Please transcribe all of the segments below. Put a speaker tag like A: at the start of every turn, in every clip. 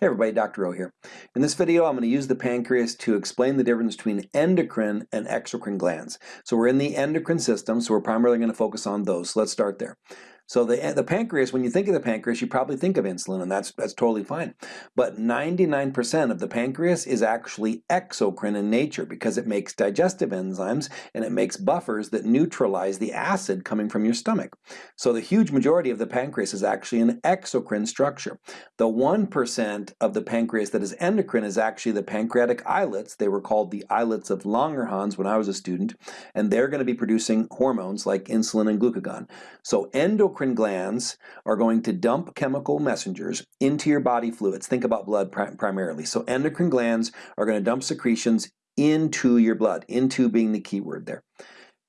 A: Hey everybody, Dr. O here. In this video, I'm going to use the pancreas to explain the difference between endocrine and exocrine glands. So we're in the endocrine system, so we're primarily going to focus on those. So let's start there. So the, eh, the pancreas, when you think of the pancreas, you probably think of insulin, and that's, that's totally fine. But 99% of the pancreas is actually exocrine in nature because it makes digestive enzymes and it makes buffers that neutralize the acid coming from your stomach. So the huge majority of the pancreas is actually an exocrine structure. The 1% of the pancreas that is endocrine is actually the pancreatic islets. They were called the islets of Langerhans when I was a student, and they're going to be producing hormones like insulin and glucagon. So endocrine endocrine glands are going to dump chemical messengers into your body fluids. Think about blood primarily. So endocrine glands are going to dump secretions into your blood, into being the key word there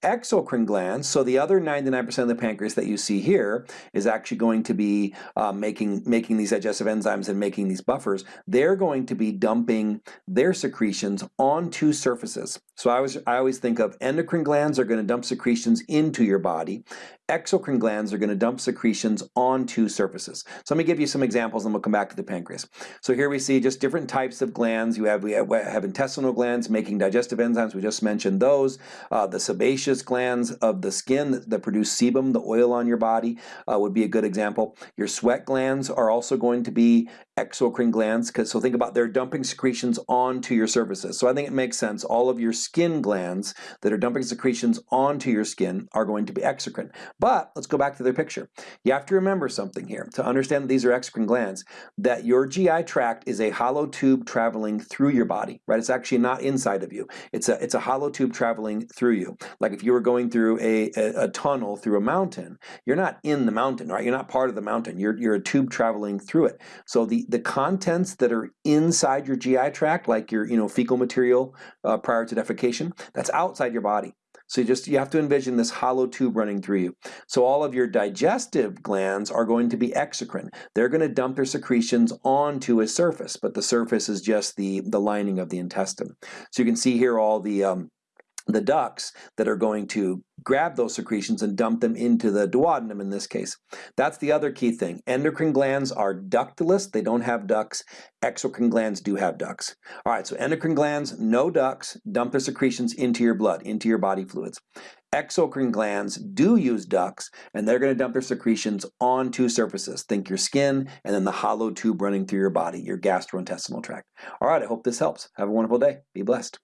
A: exocrine glands, so the other 99% of the pancreas that you see here is actually going to be uh, making, making these digestive enzymes and making these buffers. They're going to be dumping their secretions onto surfaces. So I, was, I always think of endocrine glands are going to dump secretions into your body. Exocrine glands are going to dump secretions onto surfaces. So let me give you some examples and we'll come back to the pancreas. So here we see just different types of glands. You have, we have, we have intestinal glands making digestive enzymes. We just mentioned those. Uh, the sebaceous glands of the skin that, that produce sebum, the oil on your body, uh, would be a good example. Your sweat glands are also going to be exocrine glands, so think about they're dumping secretions onto your surfaces. So I think it makes sense. All of your skin glands that are dumping secretions onto your skin are going to be exocrine. But let's go back to their picture. You have to remember something here to understand these are exocrine glands, that your GI tract is a hollow tube traveling through your body, right? It's actually not inside of you. It's a, it's a hollow tube traveling through you. Like if you were going through a, a, a tunnel through a mountain, you're not in the mountain, right? You're not part of the mountain. You're, you're a tube traveling through it. So the, the contents that are inside your GI tract, like your you know fecal material uh, prior to defecation, that's outside your body. So you just you have to envision this hollow tube running through you. So all of your digestive glands are going to be exocrine. They're going to dump their secretions onto a surface, but the surface is just the the lining of the intestine. So you can see here all the um, the ducts that are going to grab those secretions and dump them into the duodenum in this case. That's the other key thing. Endocrine glands are ductless, they don't have ducts. Exocrine glands do have ducts. All right, so endocrine glands, no ducts, dump their secretions into your blood, into your body fluids. Exocrine glands do use ducts, and they're going to dump their secretions onto surfaces. Think your skin, and then the hollow tube running through your body, your gastrointestinal tract. All right, I hope this helps. Have a wonderful day. Be blessed.